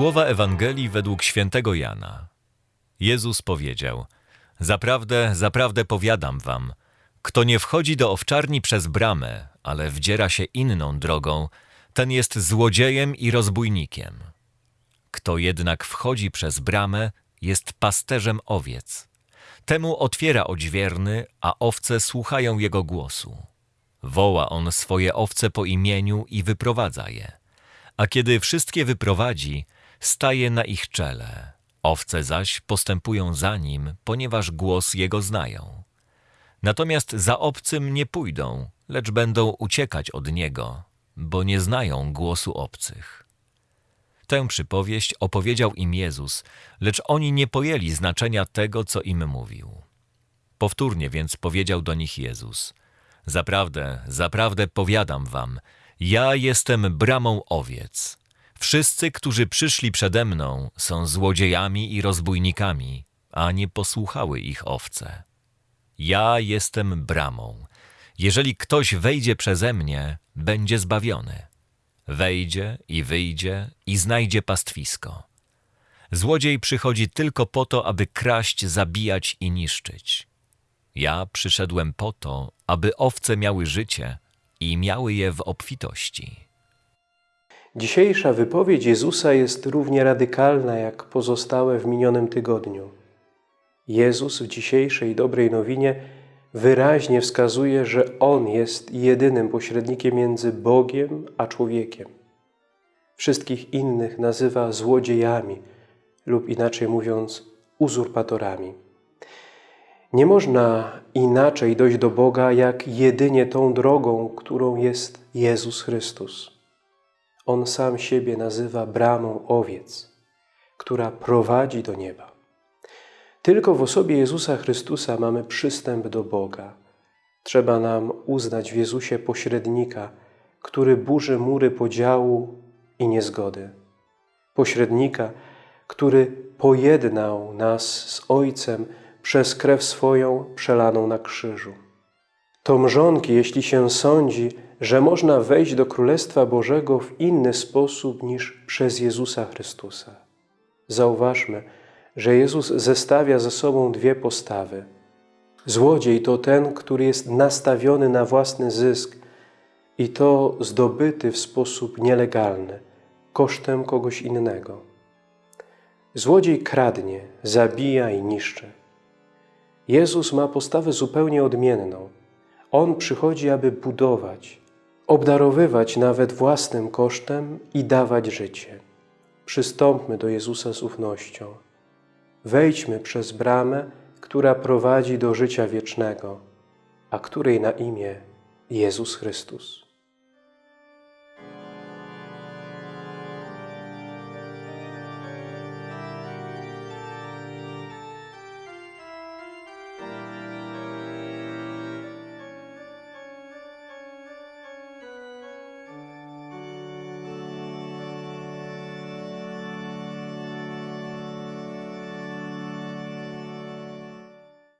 Słowa Ewangelii według świętego Jana. Jezus powiedział: Zaprawdę, zaprawdę powiadam wam, kto nie wchodzi do owczarni przez bramę, ale wdziera się inną drogą, ten jest złodziejem i rozbójnikiem. Kto jednak wchodzi przez bramę, jest pasterzem owiec. Temu otwiera odźwierny, a owce słuchają jego głosu. Woła on swoje owce po imieniu i wyprowadza je. A kiedy wszystkie wyprowadzi, staje na ich czele. Owce zaś postępują za nim, ponieważ głos jego znają. Natomiast za obcym nie pójdą, lecz będą uciekać od niego, bo nie znają głosu obcych. Tę przypowieść opowiedział im Jezus, lecz oni nie pojęli znaczenia tego, co im mówił. Powtórnie więc powiedział do nich Jezus: Zaprawdę, zaprawdę powiadam wam, ja jestem bramą owiec. Wszyscy, którzy przyszli przede mną, są złodziejami i rozbójnikami, a nie posłuchały ich owce. Ja jestem bramą. Jeżeli ktoś wejdzie przeze mnie, będzie zbawiony. Wejdzie i wyjdzie i znajdzie pastwisko. Złodziej przychodzi tylko po to, aby kraść, zabijać i niszczyć. Ja przyszedłem po to, aby owce miały życie i miały je w obfitości. Dzisiejsza wypowiedź Jezusa jest równie radykalna jak pozostałe w minionym tygodniu. Jezus w dzisiejszej dobrej nowinie wyraźnie wskazuje, że On jest jedynym pośrednikiem między Bogiem a człowiekiem. Wszystkich innych nazywa złodziejami lub inaczej mówiąc uzurpatorami. Nie można inaczej dojść do Boga, jak jedynie tą drogą, którą jest Jezus Chrystus. On sam siebie nazywa bramą owiec, która prowadzi do nieba. Tylko w osobie Jezusa Chrystusa mamy przystęp do Boga. Trzeba nam uznać w Jezusie pośrednika, który burzy mury podziału i niezgody. Pośrednika, który pojednał nas z Ojcem przez krew swoją przelaną na krzyżu. To mrzonki, jeśli się sądzi, że można wejść do Królestwa Bożego w inny sposób niż przez Jezusa Chrystusa. Zauważmy, że Jezus zestawia ze sobą dwie postawy. Złodziej to ten, który jest nastawiony na własny zysk i to zdobyty w sposób nielegalny, kosztem kogoś innego. Złodziej kradnie, zabija i niszczy. Jezus ma postawę zupełnie odmienną. On przychodzi, aby budować, obdarowywać nawet własnym kosztem i dawać życie. Przystąpmy do Jezusa z ufnością. Wejdźmy przez bramę, która prowadzi do życia wiecznego, a której na imię Jezus Chrystus.